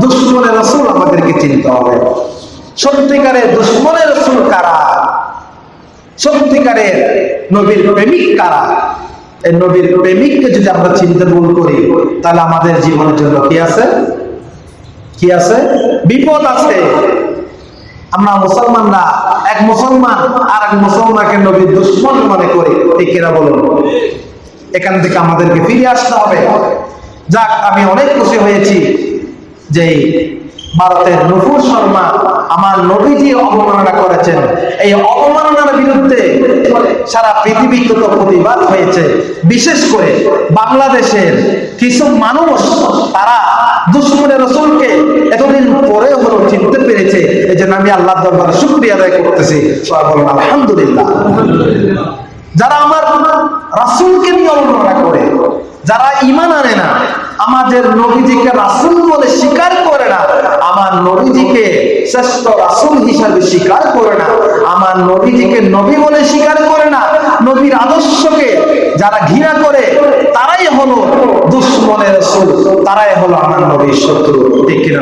দুশ্মনের রসুল আমাদেরকে চিনতে হবে। সত্যিকারের দুশ্মনের রসুল কারা? সত্যিকারের নবীর প্রেমিক কারা? এই নবীর প্রেমিককে যদি আমরা চিনতে ভুল করি, তাহলে আমাদের জীবনের জন্য কি আছে? কি আছে? বিপদ আছে। আমরা মুসলমান না এক মুসলমান আর এক মুসলমানকে নবীর দুশ্মন মনে করি। কিনা বলুন? এখান থেকে আমাদেরকে ফিরে আসতে হবে। যাক, আমি অনেক খুশি হয়েছি। যে ভারতের নফুর শর্মা আমার নবীজি অবমাননা করেছেন। এই অবমাননার বিরুদ্ধে সারা পৃথিবী তো প্রতিবাদ হয়েছে। বিশেষ করে বাংলাদেশের কিছু মানুষ, তারা দুশ্মনের রসুলকে এতদিন পরে হলো চিনতে পেরেছে। এই জন্য আমি আল্লাহ দরবারে শুক্রিয়া আদায় করতেছি। সবাই আলহামদুলিল্লাহ। যারা আমার রাসুলকে নিয়ে অবমাননা করে, যারা ইমান আনে না আমাদের নবীজিকে রাসুল বলে স্বীকার করে না। আমার নবীজিকে শ্রেষ্ঠ রাসুল হিসাবে স্বীকার করে না। আমার নবীজিকে নবী বলে স্বীকার করে না। নবীর আদর্শকে যারা ঘৃণা করে, তারাই হলো দুশ্মনের রসুল। তারাই হলো আমার নবীর শত্রু। ঠিক কিনা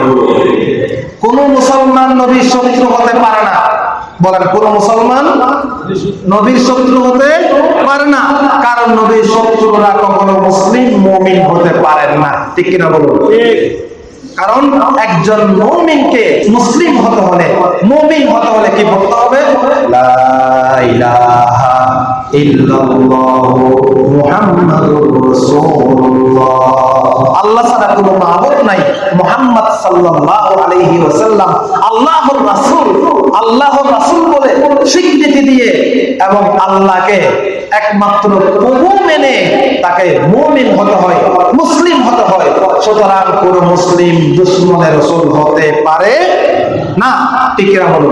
কোন মুসলমান নবীর শত্রু হতে পারে না। বলেন, কোন মুসলমান নবীর শত্রু হতে পারে না। কারণ নবীর শত্রুরা কখনো মুসলিম মমিন হতে পারেন না। ঠিক কিনা বলুন? কারণ একজন মমিনকে মুসলিম হতে হলে, মমিন হতে হলে কি বলতে হবে? আল্লাহ কোনো নাই রাসূল স্বীকৃতি দিয়ে এবং আল্লাহকে একমাত্র প্রভু মেনে তাকে মুমিন হতে হয়, মুসলিম হতে হয়। সুতরাং কোন মুসলিম দুশ্মনের রসুল হতে পারে না। টিকিরা হলো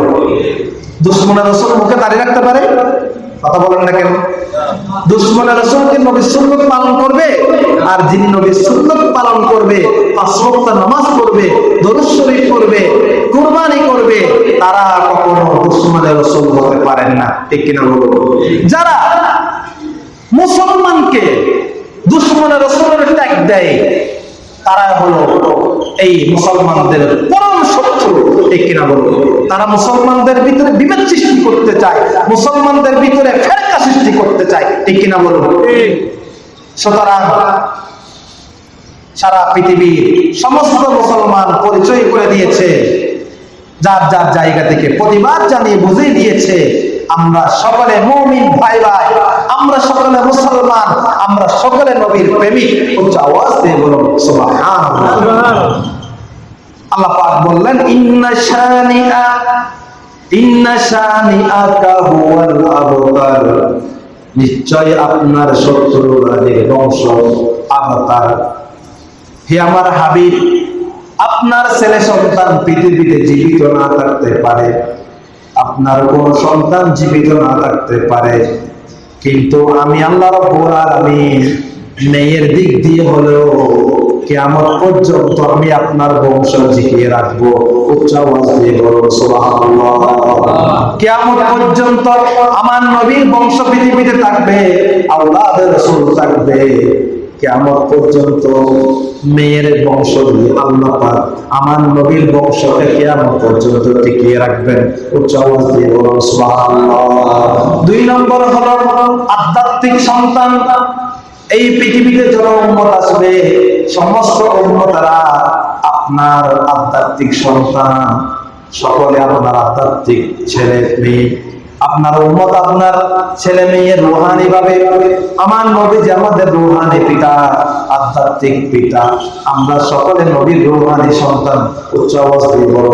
দুশ্মনের রসুল মুখে দাঁড়িয়ে রাখতে পারে? কথা বলেন না কেন? দুশ্মনের রসুলকে নবীর সুন্নত পালন করবে? আর যিনি নবীর সুন্নত পালন করবে, পাঁচ নামাজ পড়বে, দরুদ করবে কুরবানি করবে, তারা কখনো দুশ্মনের রসুল হতে পারেন না। ঠিক কিনা যারা মুসলমানকে দুশ্মনের রসুলের ট্যাগ দেয়, তারা হলো এই মুসলমানদের পরম শত্রু, ঠিক কিনা বলব তারা মুসলমানদের ভিতরে বিভেদ সৃষ্টি করতে চায়, মুসলমানদের ভিতরে ফেরকা সৃষ্টি করতে চায়, ঠিক কিনা বলব সুতরাং সারা পৃথিবীর সমস্ত মুসলমান পরিচয় করে দিয়েছে, যার যার জায়গা থেকে প্রতিবাদ জানিয়ে বুঝিয়ে দিয়েছে, আমরা সকলে মৌমিন ভাই ভাই আমরা সকলে মুসলমান আমরা সকলে নবীর প্রেমিক। উচ্চ আওয়াজ দিয়ে বলুন সুবহানাল্লাহ। আল্লাহ পাক বললেন ইন্না শানিআ ইন্না শানিআকা হুয়াল আবতার। নিশ্চয় আপনার শত্রুরা বংশ আবতার। হে আমার হাবিব আপনার ছেলে সন্তান পৃথিবীতে জীবিত না থাকতে পারে। আপনার কোন সন্তান জীবিত না থাকতে পারে। কিন্তু আমি আল্লাহ রব্বুল মেয়ের দিক দিয়ে হলেও কিয়ামত পর্যন্ত আমি আপনার বংশ জিকিয়ে রাখব, উচ্চ পর্যন্ত আমার নবীর বংশ পৃথিবীতে থাকবে আল্লাহ থাকবে। কেমন পর্যন্ত মেয়ের বংশ দিয়ে আমার নবীর বংশকে কেমন পর্যন্ত টিকিয়ে রাখবেন। উচ্চ দুই নম্বর হলো আধ্যাত্মিক সন্তান। এই পৃথিবীতে যত উম্মত আসবে, সমস্ত উম্মতারা আপনার আধ্যাত্মিক সন্তান। সকলে আপনার আধ্যাত্মিক ছেলে, মেয়ে। আপনার উম্মত, আপনার ছেলে মেয়ে রুহানি ভাবে। আমার নবী যে আমাদের রুহানি পিতা, আধ্যাত্মিক পিতা। আমরা সকলে নবীর রুহানি সন্তান, উচ্চ অবস্থায় বড়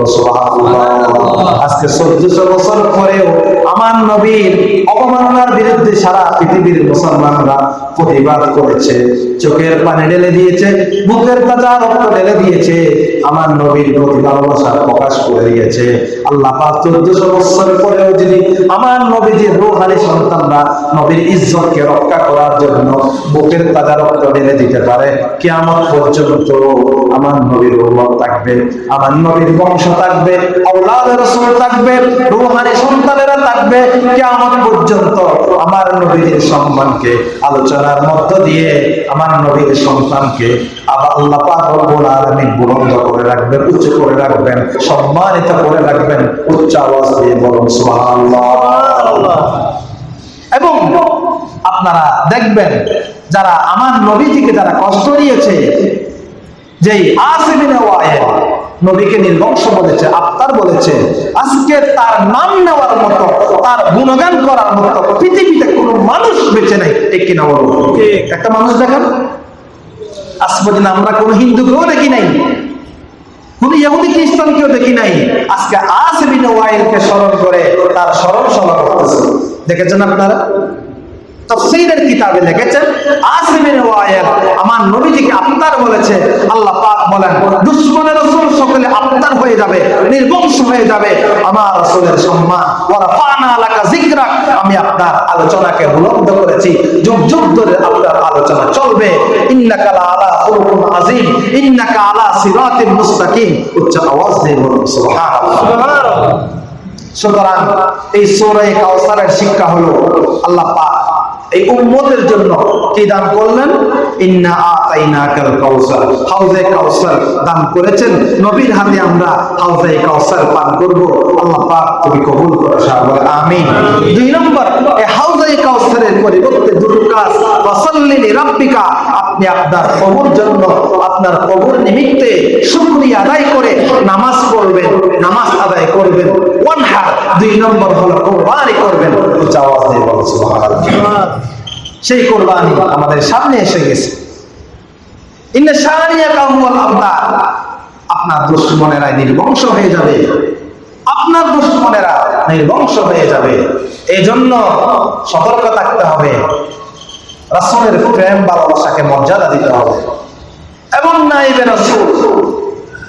আজকে চোদ্দশো বছর পরেও আমার নবীর অবমাননার বিরুদ্ধে সারা পৃথিবীর মুসলমানরা প্রতিবাদ করেছে। চোখের পানি ঢেলে দিয়েছে বুকের তাজা রক্ত ঢেলে দিয়েছে। আমার নবীর প্রতি ভালোবাসা প্রকাশ করে দিয়েছে আল্লাহ পাক চোদ্দশো বছর পরেও যদি আমার নবীজির রোহানি সন্তানরা নবীর ইজ্জতকে রক্ষা করার জন্য বুকের তাজা রক্ত ঢেলে দিতে পারে কেমন পর্যন্ত আমার নবীর উম্মত থাকবে, আমার নবীর বংশ থাকবে আওলাদ রাসূল থাকবে, রোহানি সন্তানেরা থাকবে কেমন পর্যন্ত আমার নবীর সম্মানকে আলোচনার মধ্য দিয়ে আমার নবীর সন্তানকে আবার আল্লাহ পাক রব্বুল আলামিন বুলন্দ করে রাখবেন উচ্চ করে রাখবেন সম্মানিত করে রাখবেন উচ্চ আওয়াজ দিয়ে বলুন এবং আপনারা দেখবেন যারা আমার নবীজিকে যারা কষ্ট দিয়েছে যে নবীকে নির্বংশ বলেছে আফতার বলেছে আজকে তার নাম নেওয়ার মতো তার গুণগান করার মতো পৃথিবীতে কোনো মানুষ বেঁচে নাই। ঠিক কিনা বলুন? একটা মানুষ দেখেন। আজ পর্যন্ত আমরা কোনো হিন্দুকেও দেখি নাই। দেখি নাই? করে তার দেখেছেন আপনারা? তফসীরের কিতাবে লিখেছেন আমার নবীজিকে বলেছে আল্লাহ পাক বলেন দুশমনের রাসূল সকলে হয়ে যাবে নির্বংশ হয়ে যাবে আমার রাসূলের সম্মান ফানা আমি আপনার আলোচনাকে বুলন্দ করেছি যুগ যুগ ধরে আপনার আলোচনা চলবে ইন্নাকা লা আলা ইন্নাকা আলা সিরাতিন মুস্তাকিম। উচ্চ আওয়াজ দিয়ে বলুন সুবহানাল্লাহ। সুবহানাল্লাহ। সুতরাং এই সূরা কাউসারের শিক্ষা হলো আল্লাহ পাক এই উম্মতের জন্য কি দান করলেন? ইন্না আতাইনাকাল কাউসার। হাউজে কাউসার দান করেছেন। নবীর হাতে আমরা হাউজে কাউসার পান করব। আল্লাহ পাক তুমি কবুল আমিন। দুই নম্বর এই হাউজে কাউসারের পরিবর্তে দুটো কাজ। আপনি আপনার কবর জন্য, আপনার কবর নিমিত্তে শুকরিয়া আদায় করে নামাজ পড়বেন, নামাজ আদায় করবেন। ওয়ান ওয়ানহার, দুই নম্বর হলো কোরবানি করবেন। আওয়াজ দিয়ে সুবহানাল্লাহ। সেই কোরবানি আমাদের সামনে এসে গেছে। আপনার দুশ্মনেরা নির্বংশ হয়ে যাবে। আপনার দুশ্মনেরা নির্বংশ হয়ে যাবে। এই জন্য সতর্ক থাকতে হবে। রাসূলের প্রেম, ভালোবাসাকে মর্যাদা দিতে হবে। এবং নাইবে রাসূল,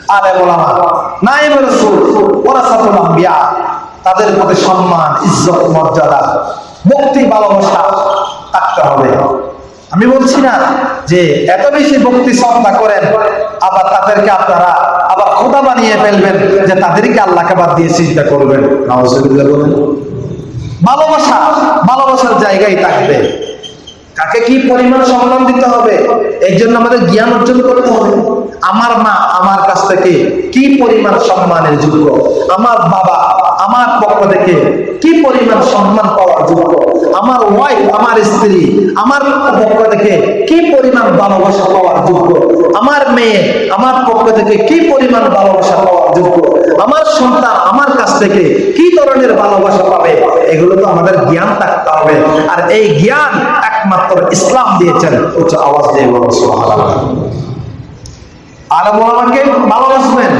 আলে ওলামা, নাইবে রাসূল ওরাসাতুল আম্বিয়া, তাদের প্রতি সম্মান, ইজ্জত, মর্যাদা, মুক্তি, ভালোবাসা থাকতে হবে। আমি বলছি না যে এত বেশি ভক্তি শ্রদ্ধা করেন, আবার তাদেরকে আপনারা আবার খোদা বানিয়ে ফেলবেন যে তাদেরকে আল্লাহকে বাদ দিয়ে চিন্তা করবেন। ভালোবাসা, ভালোবাসার জায়গায় থাকবে। কাকে কি পরিমাণ সম্মান দিতে হবে? এর জন্য আমাদের জ্ঞান অর্জন করতে হবে। আমার মা আমার কাছ থেকে কি পরিমাণ সম্মানের যোগ্য? আমার বাবা আমার পক্ষ থেকে কি পরিমাণ সম্মান পাওয়ার যোগ্য? আমার স্ত্রী, আমার পক্ষ থেকে কি পরিমাণ ভালোবাসা পাওয়ার যোগ্য? আমার মেয়ে, আমার পক্ষ থেকে কি পরিমাণ ভালোবাসা পাওয়ার যোগ্য? আমার সন্তান আমার কাছ থেকে কি ধরনের ভালোবাসা পাবে? এগুলো তো আমাদের জ্ঞান থাকতে হবে। আর এই জ্ঞান একমাত্র ইসলাম দিয়েছেন। উচ্চ আওয়াজ দিয়ে বলো সুবহানাল্লাহ। আলম আমাকে ভালোবাসবেন?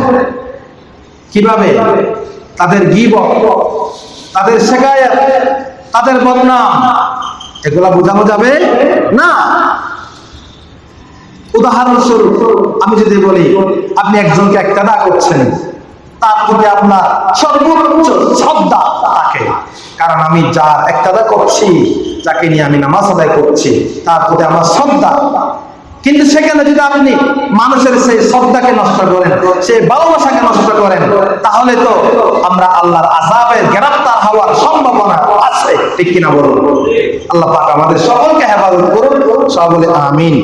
কীভাবে? তাদের গিবত, তাদের শেখায়াত তাদের বদনাম এগুলা বোঝানো যাবে না? উদাহরণস্বরূপ, আমি যদি বলি, আপনি একজনকে একটা দা করছেন, তার প্রতি আপনার সর্বোচ্চ শ্রদ্ধা তাকে কারণ আমি যার একটাদা করছি, যাকে নিয়ে আমি নামাজ আদায় করছি, তার প্রতি আমার শ্রদ্ধা কিন্তু সেখানে যদি আপনি মানুষের সেই শ্রদ্ধাকে নষ্ট করেন, সেই ভালোবাসাকে নষ্ট করেন, তাহলে তো আমরা আল্লাহর আজাবের গ্রেফতার হওয়ার সম্ভাবনা আছে। ঠিক কিনা বলুন? আল্লাহ পাক আমাদের সকলকে হেফাজত করুন। সব বলে, আমিন।